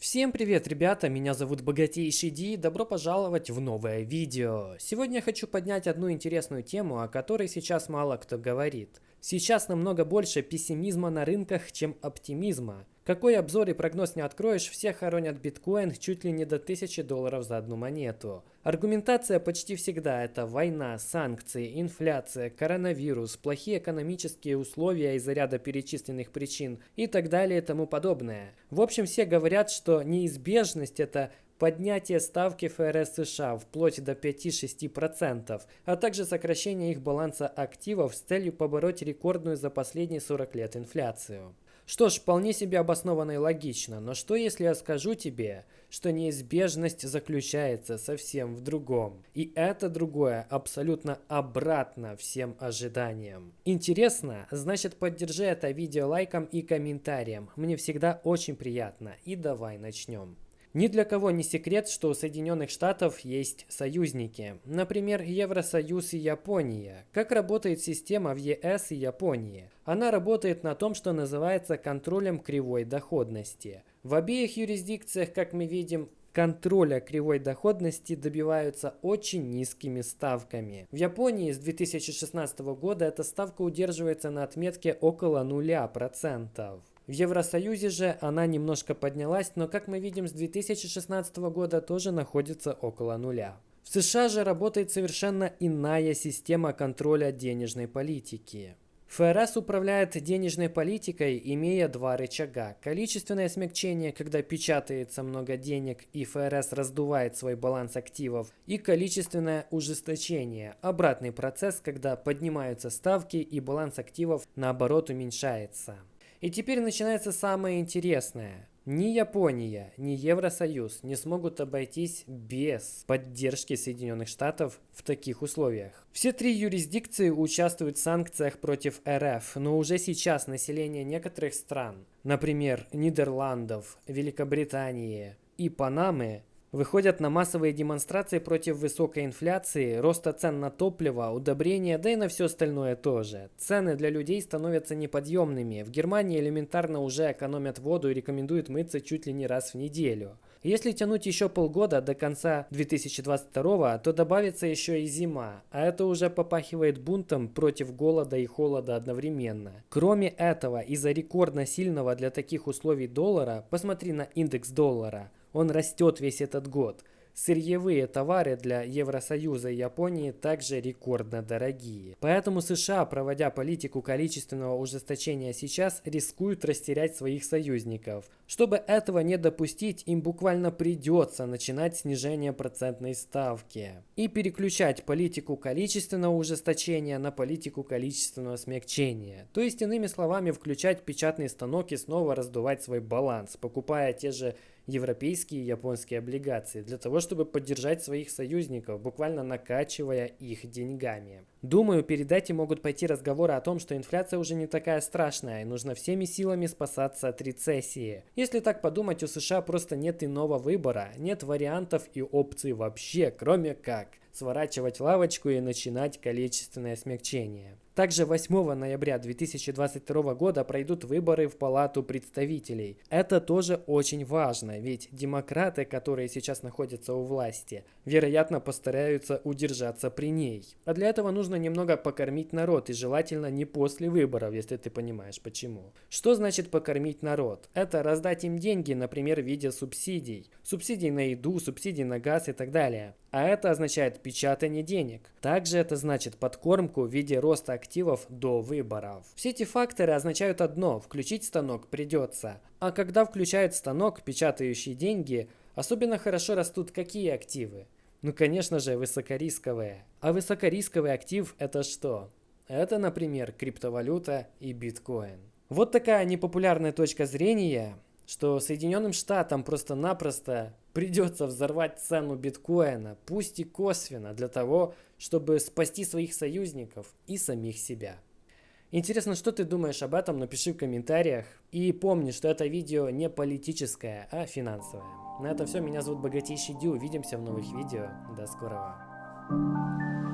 Всем привет, ребята! Меня зовут Богатейший Ди, добро пожаловать в новое видео. Сегодня я хочу поднять одну интересную тему, о которой сейчас мало кто говорит. Сейчас намного больше пессимизма на рынках, чем оптимизма. Какой обзор и прогноз не откроешь, все хоронят биткоин чуть ли не до 1000 долларов за одну монету. Аргументация почти всегда это война, санкции, инфляция, коронавирус, плохие экономические условия из-за ряда перечисленных причин и так далее и тому подобное. В общем, все говорят, что неизбежность это поднятие ставки ФРС США вплоть до 5-6%, а также сокращение их баланса активов с целью побороть рекордную за последние 40 лет инфляцию. Что ж, вполне себе обоснованно и логично, но что если я скажу тебе, что неизбежность заключается совсем в другом? И это другое абсолютно обратно всем ожиданиям. Интересно? Значит поддержи это видео лайком и комментарием. Мне всегда очень приятно. И давай начнем. Ни для кого не секрет, что у Соединенных Штатов есть союзники. Например, Евросоюз и Япония. Как работает система в ЕС и Японии? Она работает на том, что называется контролем кривой доходности. В обеих юрисдикциях, как мы видим, контроля кривой доходности добиваются очень низкими ставками. В Японии с 2016 года эта ставка удерживается на отметке около 0%. В Евросоюзе же она немножко поднялась, но как мы видим с 2016 года тоже находится около нуля. В США же работает совершенно иная система контроля денежной политики. ФРС управляет денежной политикой, имея два рычага. Количественное смягчение, когда печатается много денег и ФРС раздувает свой баланс активов, и количественное ужесточение, обратный процесс, когда поднимаются ставки и баланс активов наоборот уменьшается. И теперь начинается самое интересное. Ни Япония, ни Евросоюз не смогут обойтись без поддержки Соединенных Штатов в таких условиях. Все три юрисдикции участвуют в санкциях против РФ, но уже сейчас население некоторых стран, например, Нидерландов, Великобритании и Панамы, Выходят на массовые демонстрации против высокой инфляции, роста цен на топливо, удобрения, да и на все остальное тоже. Цены для людей становятся неподъемными. В Германии элементарно уже экономят воду и рекомендуют мыться чуть ли не раз в неделю. Если тянуть еще полгода до конца 2022, то добавится еще и зима, а это уже попахивает бунтом против голода и холода одновременно. Кроме этого, из-за рекордно сильного для таких условий доллара, посмотри на индекс доллара, он растет весь этот год. Сырьевые товары для Евросоюза и Японии также рекордно дорогие. Поэтому США, проводя политику количественного ужесточения сейчас, рискуют растерять своих союзников. Чтобы этого не допустить, им буквально придется начинать снижение процентной ставки и переключать политику количественного ужесточения на политику количественного смягчения. То есть, иными словами, включать печатный станок и снова раздувать свой баланс, покупая те же европейские и японские облигации для того, чтобы поддержать своих союзников, буквально накачивая их деньгами. Думаю, перед этим могут пойти разговоры о том, что инфляция уже не такая страшная и нужно всеми силами спасаться от рецессии. Если так подумать, у США просто нет иного выбора, нет вариантов и опций вообще, кроме как сворачивать лавочку и начинать количественное смягчение. Также 8 ноября 2022 года пройдут выборы в Палату представителей. Это тоже очень важно, ведь демократы, которые сейчас находятся у власти, вероятно постараются удержаться при ней. А для этого нужно немного покормить народ и желательно не после выборов, если ты понимаешь почему. Что значит покормить народ? Это раздать им деньги, например, в виде субсидий. Субсидий на еду, субсидий на газ и так далее. А это означает печатание денег. Также это значит подкормку в виде роста активов до выборов. Все эти факторы означают одно – включить станок придется. А когда включают станок, печатающий деньги, особенно хорошо растут какие активы? Ну, конечно же, высокорисковые. А высокорисковый актив – это что? Это, например, криптовалюта и биткоин. Вот такая непопулярная точка зрения – что Соединенным Штатам просто-напросто придется взорвать цену биткоина, пусть и косвенно, для того, чтобы спасти своих союзников и самих себя. Интересно, что ты думаешь об этом, напиши в комментариях. И помни, что это видео не политическое, а финансовое. На этом все, меня зовут Богатейший Дю, увидимся в новых видео, до скорого.